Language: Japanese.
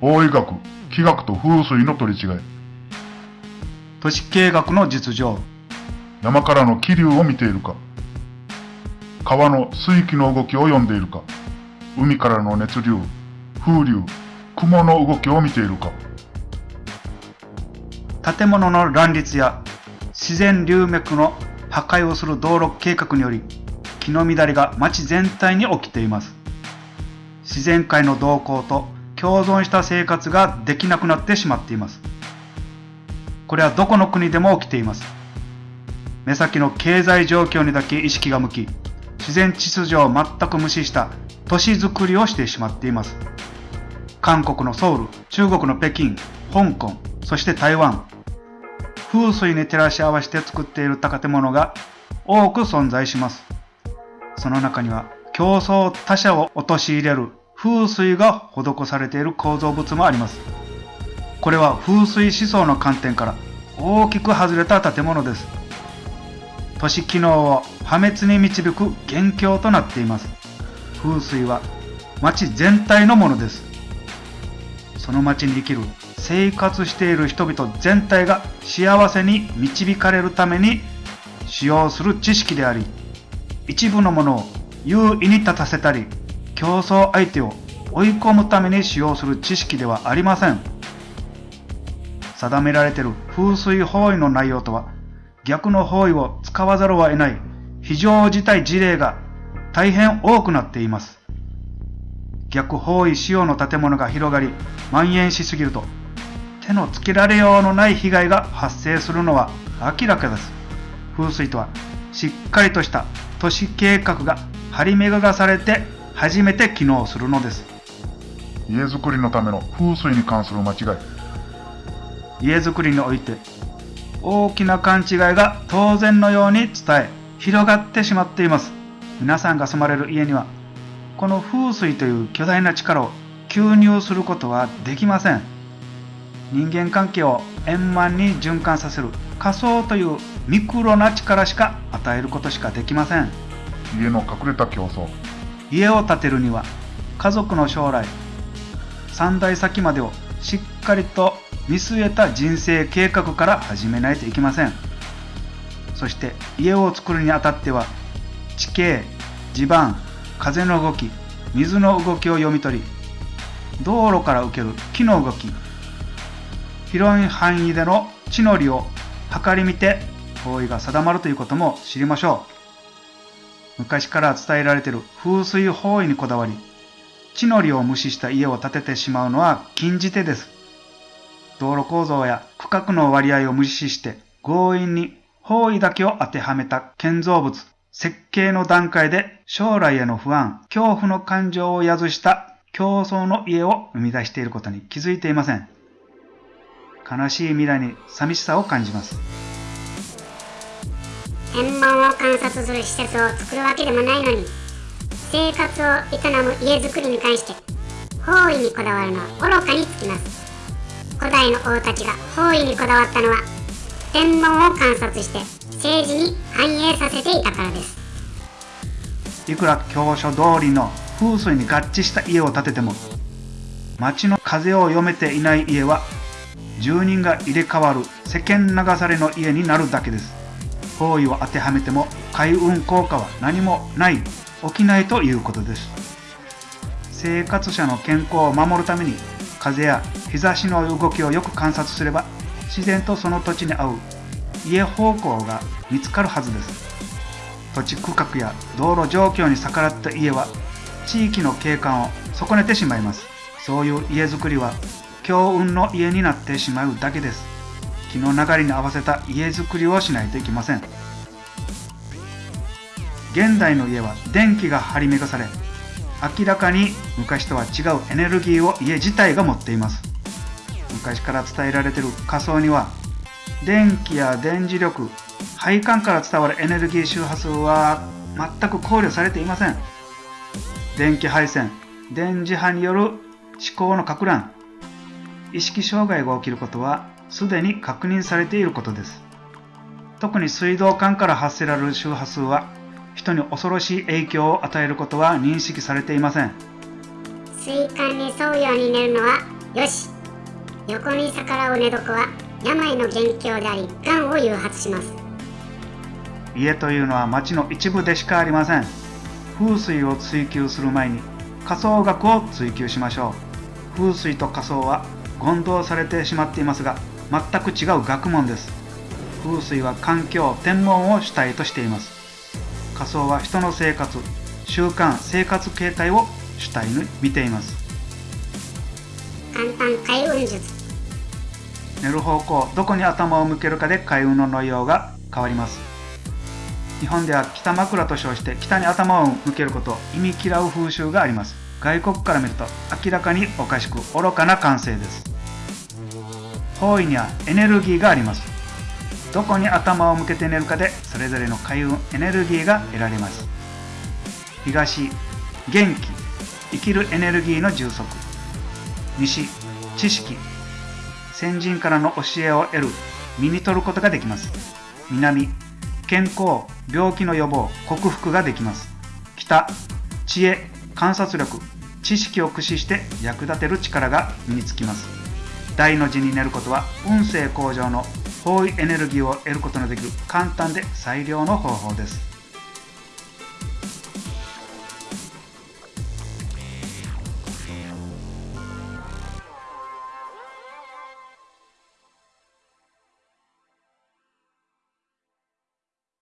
法医学、気学と風水の取り違い。都市計画の実情。山からの気流を見ているか。川の水気の動きを読んでいるか。海からの熱流、風流、雲の動きを見ているか。建物の乱立や自然流脈の破壊をする道路計画により気の乱れが町全体に起きています自然界の動向と共存した生活ができなくなってしまっています。これはどこの国でも起きています。目先の経済状況にだけ意識が向き自然秩序を全く無視した都市づくりをしてしまっています。韓国のソウル中国の北京香港そして台湾。風水に照らし合わせて作っている建物が多く存在します。その中には競争他者を陥れる風水が施されている構造物もあります。これは風水思想の観点から大きく外れた建物です。都市機能を破滅に導く元凶となっています。風水は町全体のものです。その町に生きる生活している人々全体が幸せに導かれるために使用する知識であり一部のものを優位に立たせたり競争相手を追い込むために使用する知識ではありません定められている風水方位の内容とは逆の方位を使わざるを得ない非常事態事例が大変多くなっています逆方位仕様の建物が広がり蔓延しすぎると手のつけられようのない被害が発生するのは明らかです。風水とはしっかりとした都市計画が張り巡らされて初めて機能するのです。家づくりのための風水に関する間違い。家づくりにおいて大きな勘違いが当然のように伝え広がってしまっています。皆さんが住まれる家にはこの風水という巨大な力を吸入することはできません。人間関係を円満に循環させる仮想というミクロな力しか与えることしかできません家の隠れた競争家を建てるには家族の将来3代先までをしっかりと見据えた人生計画から始めないといけませんそして家を作るにあたっては地形地盤風の動き水の動きを読み取り道路から受ける木の動き広い範囲での地の利を測り見て方位が定まるということも知りましょう。昔から伝えられている風水方位にこだわり、地の利を無視した家を建ててしまうのは禁じ手です。道路構造や区画の割合を無視して強引に方位だけを当てはめた建造物、設計の段階で将来への不安、恐怖の感情を宿した競争の家を生み出していることに気づいていません。悲しい未来に寂しさを感じます天文を観察する施設を作るわけでもないのに生活を営む家づくりに関して方位にこだわるのは愚かにつきます。古代の王たちが方位にこだわったのは天文を観察して政治に反映させていたからです。いくら教書通りの風水に合致した家を建てても街の風を読めていない家は住人が入れ替わる世間流されの家になるだけです。方位を当てはめても開運効果は何もない。起きないということです。生活者の健康を守るために風や日差しの動きをよく観察すれば自然とその土地に合う。家方向が見つかるはずです。土地区画や道路状況に逆らった家は地域の景観を損ねてしまいます。そういう家づくりは強運の家になってしまうだけです。気の流れに合わせた家づくりをしないといけません。現代の家は電気が張り巡らされ明らかに昔とは違うエネルギーを家自体が持っています。昔から伝えられている仮想には電気や電磁力配管から伝わるエネルギー周波数は全く考慮されていません。電気配線電磁波による思考のか乱。意識障害が起きることはすでに確認されていることです。特に水道管から発せられる周波数は人に恐ろしい影響を与えることは認識されていません。水管に沿うように寝るのはよし横に逆らう寝床は病の元凶であり癌を誘発します家というのは町の一部でしかありません風水を追求する前に仮想学を追求しましょう風水と仮想は混同されてしまっていますが全く違う学問です。風水は環境天文を主体としています。仮想は人の生活習慣生活形態を主体に見ています。簡単開運術。寝る方向どこに頭を向けるかで開運の内容が変わります。日本では北枕と称して北に頭を向けることを意味嫌う風習があります。外国から見ると明らかにおかしく愚かな感性です方位にはエネルギーがあります。どこに頭を向けて寝るかでそれぞれの開運エネルギーが得られます。東元気生きるエネルギーの充足。西知識。先人からの教えを得る身に取ることができます。南健康病気の予防克服ができます。北知恵観察力。知識を駆使して役立てる力が身につきます。大の字に寝ることは運勢向上の方位エネルギーを得ることのできる簡単で最良の方法です。